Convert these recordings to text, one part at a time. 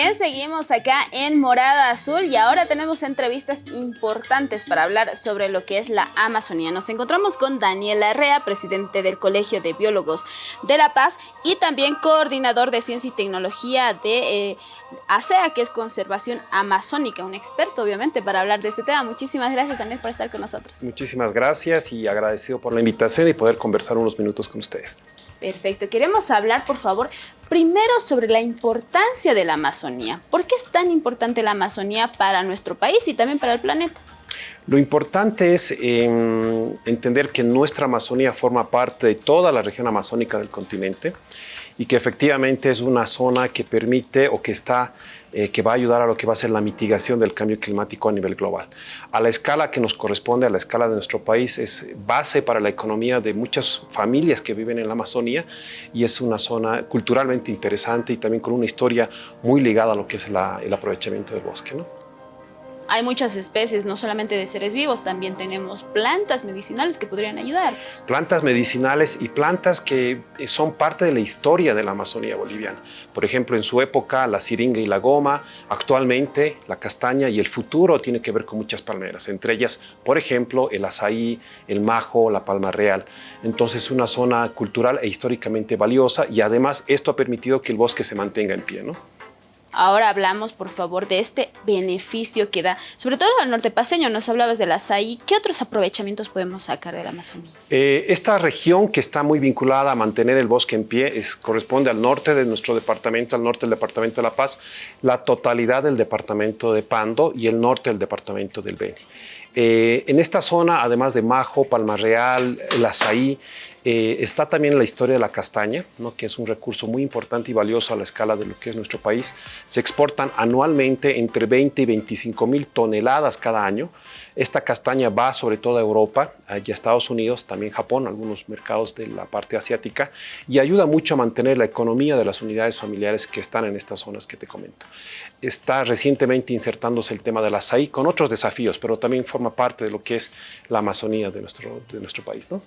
bien, seguimos acá en Morada Azul y ahora tenemos entrevistas importantes para hablar sobre lo que es la Amazonía. Nos encontramos con Daniel Arrea, presidente del Colegio de Biólogos de La Paz y también coordinador de Ciencia y Tecnología de eh, ASEA, que es Conservación Amazónica, un experto obviamente para hablar de este tema. Muchísimas gracias Daniel por estar con nosotros. Muchísimas gracias y agradecido por la invitación y poder conversar unos minutos con ustedes. Perfecto. Queremos hablar, por favor, primero sobre la importancia de la Amazonía. ¿Por qué es tan importante la Amazonía para nuestro país y también para el planeta? Lo importante es em, entender que nuestra Amazonía forma parte de toda la región amazónica del continente y que efectivamente es una zona que permite o que está eh, que va a ayudar a lo que va a ser la mitigación del cambio climático a nivel global. A la escala que nos corresponde, a la escala de nuestro país, es base para la economía de muchas familias que viven en la Amazonía y es una zona culturalmente interesante y también con una historia muy ligada a lo que es el aprovechamiento del bosque. ¿no? Hay muchas especies, no solamente de seres vivos, también tenemos plantas medicinales que podrían ayudarnos. Plantas medicinales y plantas que eh, son parte de la historia de la Amazonía boliviana. Por ejemplo, en su época la siringa y la goma, actualmente la castaña y el futuro tiene que ver con muchas palmeras, entre ellas, por ejemplo, el azaí, el majo, la palma real. Entonces, una zona cultural e históricamente valiosa y además esto ha permitido que el bosque se mantenga en pie. ¿no? Ahora hablamos, por favor, de este beneficio que da, sobre todo al norte paseño, nos hablabas del azaí, ¿qué otros aprovechamientos podemos sacar de la Amazonía? Eh, esta región que está muy vinculada a mantener el bosque en pie es, corresponde al norte de nuestro departamento, al norte del departamento de La Paz, la totalidad del departamento de Pando y el norte del departamento del Beni. Eh, en esta zona, además de Majo, Palma Real, el Azaí, eh, está también la historia de la castaña, ¿no? que es un recurso muy importante y valioso a la escala de lo que es nuestro país. Se exportan anualmente entre 20 y 25 mil toneladas cada año. Esta castaña va sobre todo a Europa y a Estados Unidos, también Japón, algunos mercados de la parte asiática, y ayuda mucho a mantener la economía de las unidades familiares que están en estas zonas que te comento. Está recientemente insertándose el tema del azaí con otros desafíos, pero también forma parte de lo que es la Amazonía de nuestro, de nuestro país. ¿no?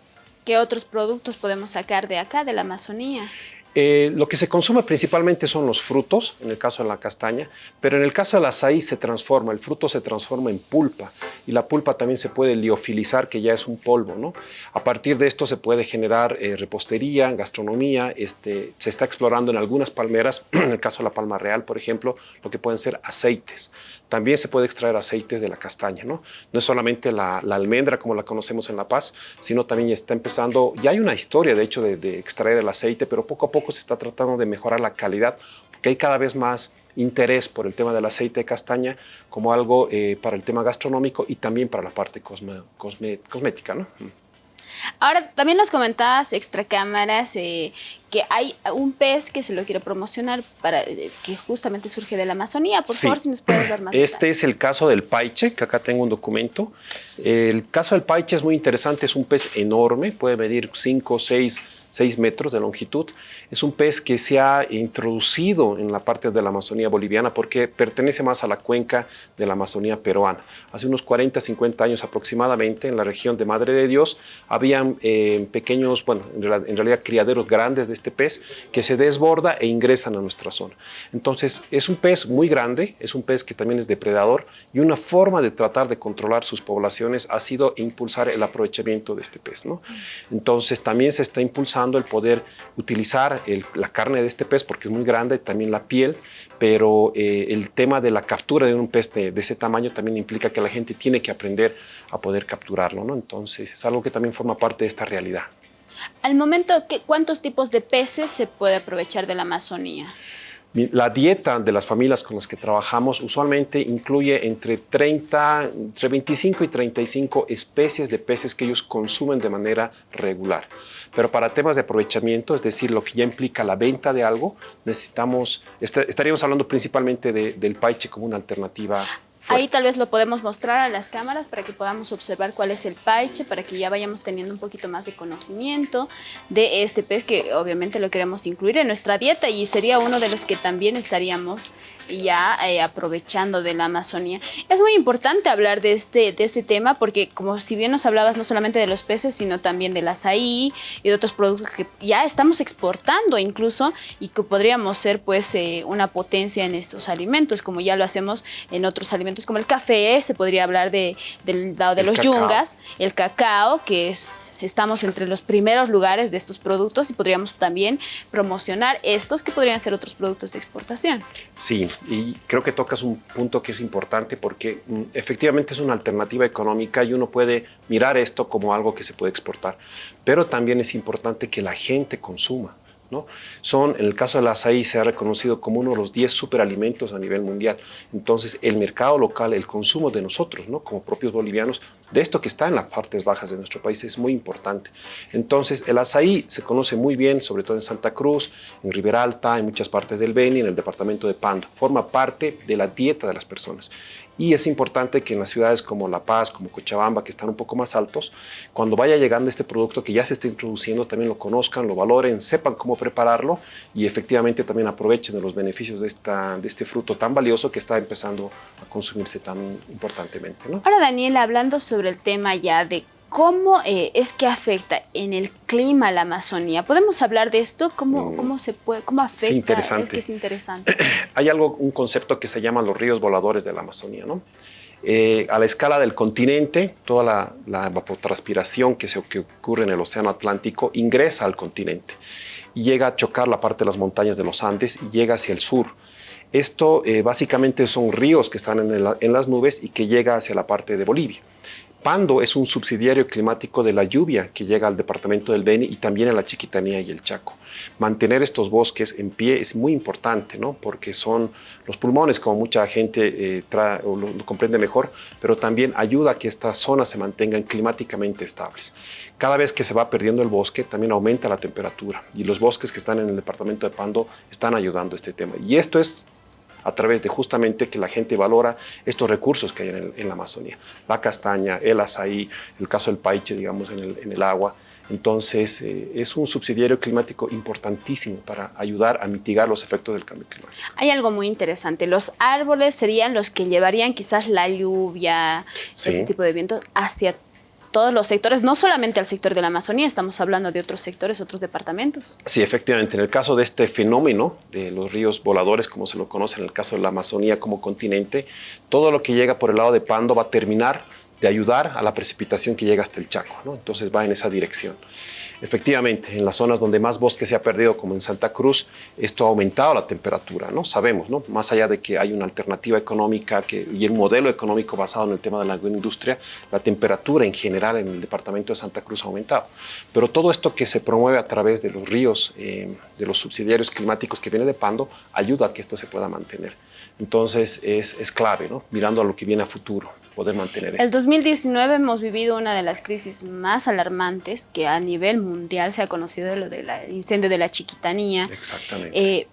¿Qué otros productos podemos sacar de acá, de la Amazonía? Eh, lo que se consume principalmente son los frutos, en el caso de la castaña, pero en el caso del azaí se transforma, el fruto se transforma en pulpa y la pulpa también se puede liofilizar, que ya es un polvo. ¿no? A partir de esto se puede generar eh, repostería, gastronomía, este, se está explorando en algunas palmeras, en el caso de la palma real, por ejemplo, lo que pueden ser aceites. También se puede extraer aceites de la castaña, ¿no? No es solamente la, almendra como la conocemos en La Paz, sino también está empezando, ya hay una historia de hecho de, extraer el aceite, pero poco a poco se está tratando de mejorar la calidad, porque hay cada vez más interés por el tema del aceite de castaña como algo eh, para el tema gastronómico y también para la parte cosmética, ¿no? Ahora, también nos comentabas, extra cámaras, eh, que hay un pez que se lo quiero promocionar, para eh, que justamente surge de la Amazonía. Por favor, si nos puedes dar más Este es el caso del paiche, que acá tengo un documento. El caso del paiche es muy interesante, es un pez enorme, puede medir 5 o 6 6 metros de longitud. Es un pez que se ha introducido en la parte de la Amazonía boliviana porque pertenece más a la cuenca de la Amazonía peruana. Hace unos 40, 50 años aproximadamente, en la región de Madre de Dios, habían eh, pequeños, bueno, en realidad criaderos grandes de este pez que se desborda e ingresan a nuestra zona. Entonces, es un pez muy grande, es un pez que también es depredador y una forma de tratar de controlar sus poblaciones ha sido impulsar el aprovechamiento de este pez. ¿no? Entonces, también se está impulsando el poder utilizar la carne de este pez porque es muy grande, también la piel, pero eh, el tema de la captura de un pez de, ese tamaño también implica que la gente tiene que aprender a poder capturarlo, ¿no? Entonces es algo que también forma parte de esta realidad. Al momento, ¿cuántos tipos de peces se puede aprovechar de la Amazonía? La dieta de las familias con las que trabajamos usualmente incluye entre, 30, entre 25 y 35 especies de peces que ellos consumen de manera regular. Pero para temas de aprovechamiento, es decir, lo que ya implica la venta de algo, necesitamos, estaríamos hablando principalmente del paiche como una alternativa Ahí tal vez lo podemos mostrar a las cámaras para que podamos observar cuál es el paiche, para que ya vayamos teniendo un poquito más de conocimiento de este pez que obviamente lo queremos incluir en nuestra dieta y sería uno de los que también estaríamos ya eh, aprovechando de la Amazonía. Es muy importante hablar de este, de este tema porque como si bien nos hablabas no solamente de los peces, sino también del azaí y de otros productos que ya estamos exportando incluso y que podríamos ser pues eh, una potencia en estos alimentos, como ya lo hacemos en otros alimentos como el café, se podría hablar de, del lado de los yungas, el cacao, que es estamos entre los primeros lugares de estos productos y podríamos también promocionar estos que podrían ser otros productos de exportación. Sí, y creo que tocas un punto que es importante porque mm, efectivamente es una alternativa económica y uno puede mirar esto como algo que se puede exportar, pero también es importante que la gente consuma. Son, en el caso del azaí, se ha reconocido como uno de los 10 superalimentos a nivel mundial. Entonces, el mercado local, el consumo de nosotros, ¿no? como propios bolivianos, de esto que está en las partes bajas de nuestro país es muy importante. Entonces, el azaí se conoce muy bien, sobre todo en Santa Cruz, en Riberalta, en muchas partes del Beni, en el departamento de Pando. Forma parte de la dieta de las personas. Y es importante que en las ciudades como La Paz, como Cochabamba, que están un poco más altos, cuando vaya llegando este producto que ya se está introduciendo, también lo conozcan, lo valoren, sepan cómo prepararlo y efectivamente también aprovechen de los beneficios de, esta, de este fruto tan valioso que está empezando a consumirse tan importantemente. ¿no? Ahora, Daniel, hablando sobre el tema ya de ¿Cómo eh, es que afecta en el clima la Amazonía? ¿Podemos hablar de esto? ¿Cómo, mm. cómo se puede, cómo afecta? Es interesante. Es que es interesante. Hay algo, un concepto que se llama los ríos voladores de la Amazonía, ¿no? Eh, a la escala del continente, toda la, la evapotranspiración que, se, que ocurre en el Océano Atlántico ingresa al continente y llega a chocar la parte de las montañas de los Andes y llega hacia el sur. Esto eh, básicamente son ríos que están en, en, las nubes y que llega hacia la parte de Bolivia. Pando es un subsidiario climático de la lluvia que llega al departamento del Beni y también a la Chiquitanía y el Chaco. Mantener estos bosques en pie es muy importante, ¿no? porque son los pulmones, como mucha gente eh, lo, lo, comprende mejor, pero también ayuda a que estas zonas se mantengan climáticamente estables. Cada vez que se va perdiendo el bosque, también aumenta la temperatura y los bosques que están en el departamento de Pando están ayudando a este tema. Y esto es a través de justamente que la gente valora estos recursos que hay en, la Amazonía. La castaña, el azaí, el caso del paiche, digamos, en el, agua. Entonces, eh, es un subsidiario climático importantísimo para ayudar a mitigar los efectos del cambio climático. Hay algo muy interesante. Los árboles serían los que llevarían quizás la lluvia, ese tipo de viento hacia todos los sectores, no solamente al sector de la Amazonía, estamos hablando de otros sectores, otros departamentos. Sí, efectivamente. En el caso de este fenómeno de los ríos voladores, como se lo conoce en el caso de la Amazonía como continente, todo lo que llega por el lado de Pando va a terminar de ayudar a la precipitación que llega hasta el Chaco. ¿no? Entonces va en esa dirección. Efectivamente, en las zonas donde más bosque se ha perdido, como en Santa Cruz, esto ha aumentado la temperatura, ¿no? Sabemos, ¿no? Más allá de que hay una alternativa económica que, y un modelo económico basado en el tema de la agroindustria, la temperatura en general en el departamento de Santa Cruz ha aumentado. Pero todo esto que se promueve a través de los ríos, eh, de los subsidiarios climáticos que viene de Pando, ayuda a que esto se pueda mantener. Entonces es, es clave, ¿no? Mirando a lo que viene a futuro poder mantener esto. El 2019 hemos vivido una de las crisis más alarmantes que a nivel mundial se ha conocido, lo del incendio de la Chiquitanía. Exactamente. Eh,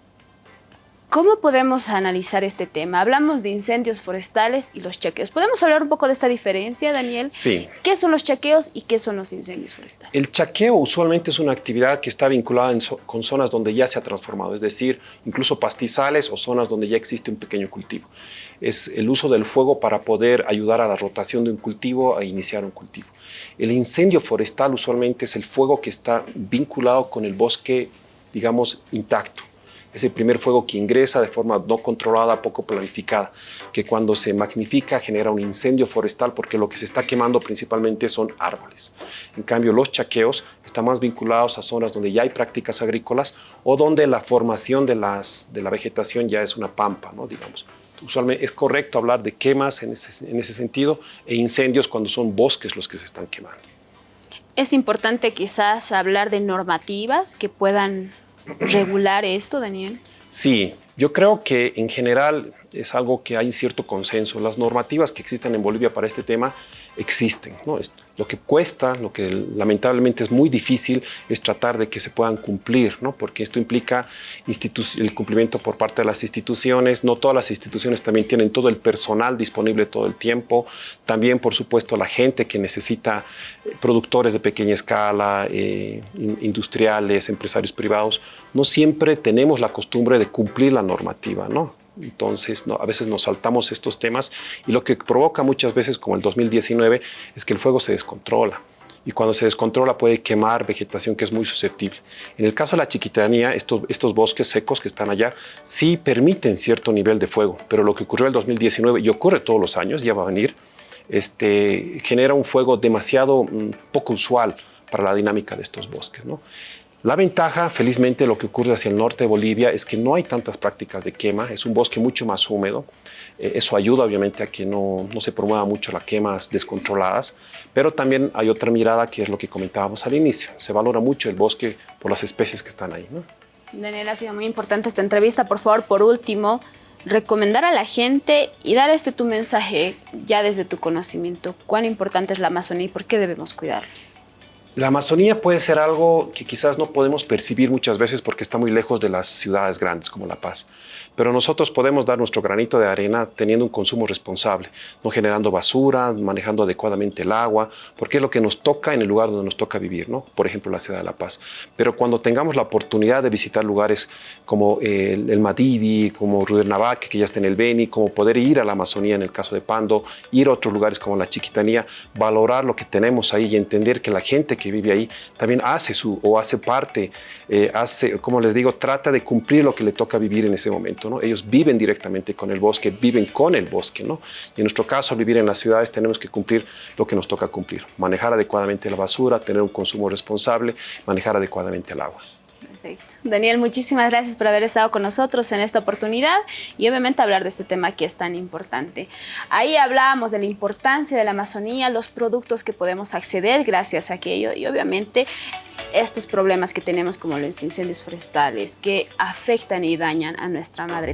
¿Cómo podemos analizar este tema? Hablamos de incendios forestales y los chequeos. ¿Podemos hablar un poco de esta diferencia, Daniel? Sí. ¿Qué son los chequeos y qué son los incendios forestales? El chaqueo usualmente es una actividad que está vinculada con zonas donde ya se ha transformado, es decir, incluso pastizales o zonas donde ya existe un pequeño cultivo. Es el uso del fuego para poder ayudar a la rotación de un cultivo a iniciar un cultivo. El incendio forestal usualmente es el fuego que está vinculado con el bosque, digamos, intacto es el primer fuego que ingresa de forma no controlada, poco planificada, que cuando se magnifica genera un incendio forestal porque lo que se está quemando principalmente son árboles. En cambio, los chaqueos están más vinculados a zonas donde ya hay prácticas agrícolas o donde la formación de, la vegetación ya es una pampa, ¿no? digamos. Usualmente es correcto hablar de quemas en ese sentido e incendios cuando son bosques los que se están quemando. Es importante quizás hablar de normativas que puedan regular esto, Daniel? Sí, yo creo que en general es algo que hay cierto consenso. Las normativas que existen en Bolivia para este tema existen. ¿no? Lo que cuesta, lo que lamentablemente es muy difícil, es tratar de que se puedan cumplir, ¿no? porque esto implica el cumplimiento por parte de las instituciones. No todas las instituciones también tienen todo el personal disponible todo el tiempo. También, por supuesto, la gente que necesita eh, productores de pequeña escala, eh, industriales, empresarios privados, no siempre tenemos la costumbre de cumplir la normativa. ¿no? Entonces, a veces nos saltamos estos temas y lo que provoca muchas veces, como el 2019, es que el fuego se descontrola. Y cuando se descontrola puede quemar vegetación que es muy susceptible. En el caso de la chiquitanía, estos, bosques secos que están allá sí permiten cierto nivel de fuego, pero lo que ocurrió el 2019 y ocurre todos los años, ya va a venir, este, genera un fuego demasiado mm, poco usual para la dinámica de estos bosques. ¿no? La ventaja, felizmente, lo que ocurre hacia el norte de Bolivia es que no hay tantas prácticas de quema, es un bosque mucho más húmedo. Eh, eso ayuda, obviamente, a que no, no, se promueva mucho las quemas descontroladas, pero también hay otra mirada que es lo que comentábamos al inicio. Se valora mucho el bosque por las especies que están ahí. ¿no? Daniel, ha sido muy importante esta entrevista. Por favor, por último, recomendar a la gente y dar este tu mensaje ya desde tu conocimiento. ¿Cuán importante es la Amazonía y por qué debemos cuidarla? La Amazonía puede ser algo que quizás no podemos percibir muchas veces porque está muy lejos de las ciudades grandes como La Paz. Pero nosotros podemos dar nuestro granito de arena teniendo un consumo responsable, no generando basura, manejando adecuadamente el agua, porque es lo que nos toca en el lugar donde nos toca vivir, ¿no? por ejemplo la ciudad de La Paz. Pero cuando tengamos la oportunidad de visitar lugares como el, el Madidi, como Rudernavaque, que ya está en el Beni, como poder ir a la Amazonía en el caso de Pando, ir a otros lugares como la Chiquitanía, valorar lo que tenemos ahí y entender que la gente que vive ahí también hace su o hace parte, eh, hace, como les digo, trata de cumplir lo que le toca vivir en ese momento. ¿no? Ellos viven directamente con el bosque, viven con el bosque. ¿no? Y en nuestro caso, vivir en las ciudades tenemos que cumplir lo que nos toca cumplir. Manejar adecuadamente la basura, tener un consumo responsable, manejar adecuadamente el agua. Daniel, muchísimas gracias por haber estado con nosotros en esta oportunidad y obviamente hablar de este tema que es tan importante. Ahí hablábamos de la importancia de la Amazonía, los productos que podemos acceder gracias a aquello y obviamente estos problemas que tenemos como los incendios forestales que afectan y dañan a nuestra madre.